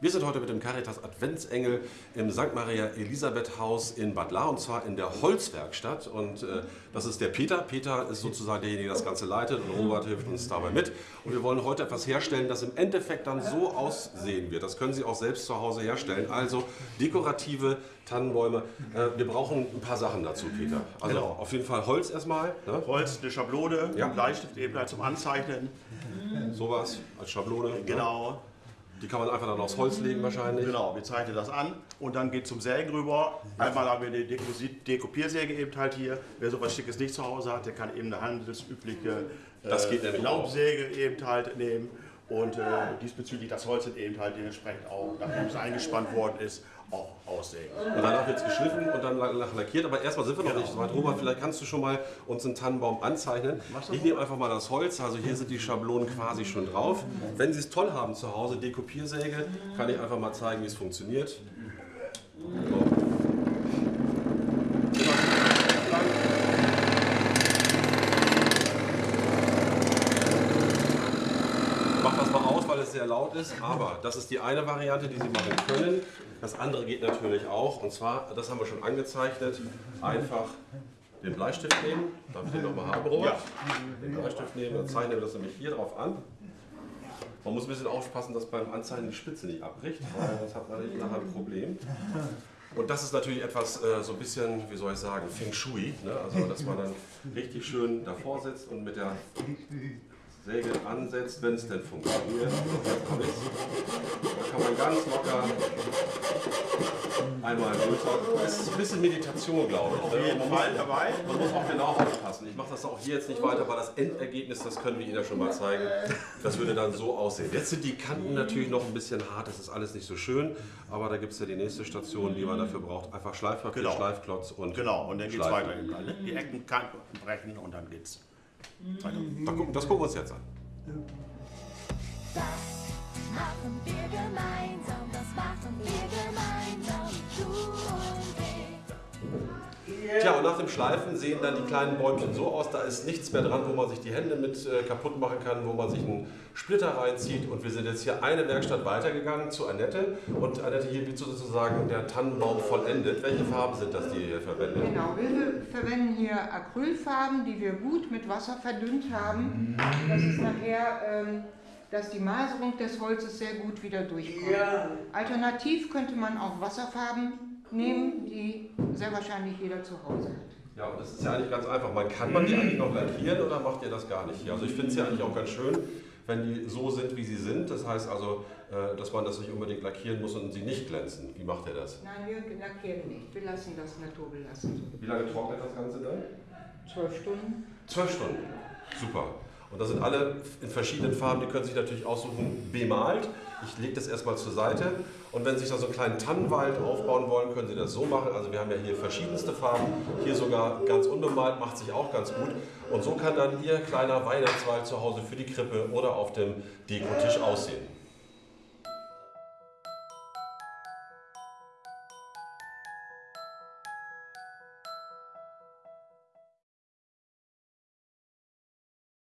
Wir sind heute mit dem Caritas Adventsengel im St. Maria Elisabeth Haus in Bad La und zwar in der Holzwerkstatt. Und äh, das ist der Peter. Peter ist sozusagen derjenige, der das Ganze leitet und Robert hilft uns dabei mit. Und wir wollen heute etwas herstellen, das im Endeffekt dann so aussehen wird. Das können Sie auch selbst zu Hause herstellen. Also dekorative Tannenbäume. Äh, wir brauchen ein paar Sachen dazu, Peter. Also Genau. auf jeden Fall Holz erstmal. Ne? Holz, eine Schablone, Ja. ein Bleistift eben halt zum Anzeichnen. Sowas als Schablone. Ne? Die kann man einfach dann aufs Holz legen wahrscheinlich. Genau, wir zeichnen das an und dann geht zum Sägen rüber. Einmal haben wir eine Dekosi- Dekopiersäge eben halt hier. Wer sowas Schickes nicht zu Hause hat, der kann eben eine handelsübliche äh, Das geht nämlich Laubsäge eben halt nehmen. Und äh, diesbezüglich das Holz eben halt dementsprechend auch, nachdem es eingespannt worden ist, auch aussägen. Und danach wird es geschliffen und dann la- la- lackiert. Aber erstmal sind wir noch Genau. nicht so weit. Robert, vielleicht kannst du schon mal uns einen Tannenbaum anzeichnen. Ich nehme einfach mal das Holz. Also hier sind die Schablonen quasi schon drauf. Wenn Sie es toll haben zu Hause, Dekopiersäge, kann ich einfach mal zeigen, wie es funktioniert. So. Immer lang. Mach das mal aus, weil es sehr laut ist. Aber das ist die eine Variante, die Sie machen können. Das andere geht natürlich auch. Und zwar, das haben wir schon angezeichnet, einfach den Bleistift nehmen. Darf ich den nochmal haben, Robert? Den Bleistift nehmen, dann zeichnen wir das nämlich hier drauf an. Man muss ein bisschen aufpassen, dass beim Anzeichnen die Spitze nicht abbricht, weil sonst hat man nachher ein Problem. Und das ist natürlich etwas äh, so ein bisschen, wie soll ich sagen, Feng Shui. Ne? Also, dass man dann richtig schön davor sitzt und mit der Säge ansetzt, wenn es denn funktioniert. Da kann man ganz locker einmal runter. Es ist ein bisschen Meditation, glaube ich. Auf ne? jeden Man muss- Fall dabei. man muss auch genau aufpassen. Ich mache das auch hier jetzt nicht weiter, weil das Endergebnis, das können wir Ihnen ja schon mal zeigen, das würde dann so aussehen. Jetzt sind die Kanten natürlich noch ein bisschen hart, das ist alles nicht so schön, aber da gibt es ja die nächste Station, die man dafür braucht. Einfach Schleifpapier, Genau. Schleifklotz und Genau, und dann geht es weiter. ne? Die Ecken brechen und dann geht's Das gucken wir uns jetzt an. Das machen wir gemeinsam, und nach dem Schleifen sehen dann die kleinen Bäumchen so aus, da ist nichts mehr dran, wo man sich die Hände mit äh, kaputt machen kann, wo man sich einen Splitter reinzieht. Und wir sind jetzt hier eine Werkstatt weitergegangen zu Annette. Und Annette, hier wird sozusagen der Tannenbaum vollendet. Welche Farben sind das, die ihr hier verwendet? Genau, wir verwenden hier Acrylfarben, die wir gut mit Wasser verdünnt haben. Das ist nachher, ähm, dass die Maserung des Holzes sehr gut wieder durchkommt. Alternativ könnte man auch Wasserfarben nehmen, die sehr wahrscheinlich jeder zu Hause hat. Ja, und das ist ja eigentlich ganz einfach. Man kann man die eigentlich noch lackieren oder macht ihr das gar nicht hier? Also ich finde es ja eigentlich auch ganz schön, wenn die so sind, wie sie sind. Das heißt also, äh, dass man das nicht unbedingt lackieren muss und sie nicht glänzen. Wie macht ihr das? Nein, wir lackieren nicht. Wir lassen das naturbelassen. Wie lange trocknet das Ganze dann? Zwölf Stunden. Zwölf Stunden. Super. Und das sind alle in verschiedenen Farben, die können sich natürlich aussuchen, bemalt. Ich lege das erstmal zur Seite. Und wenn Sie sich da so einen kleinen Tannenwald aufbauen wollen, können Sie das so machen. Also wir haben ja hier verschiedenste Farben. Hier sogar ganz unbemalt, macht sich auch ganz gut. Und so kann dann Ihr kleiner Weihnachtswald zu Hause für die Krippe oder auf dem Dekotisch aussehen.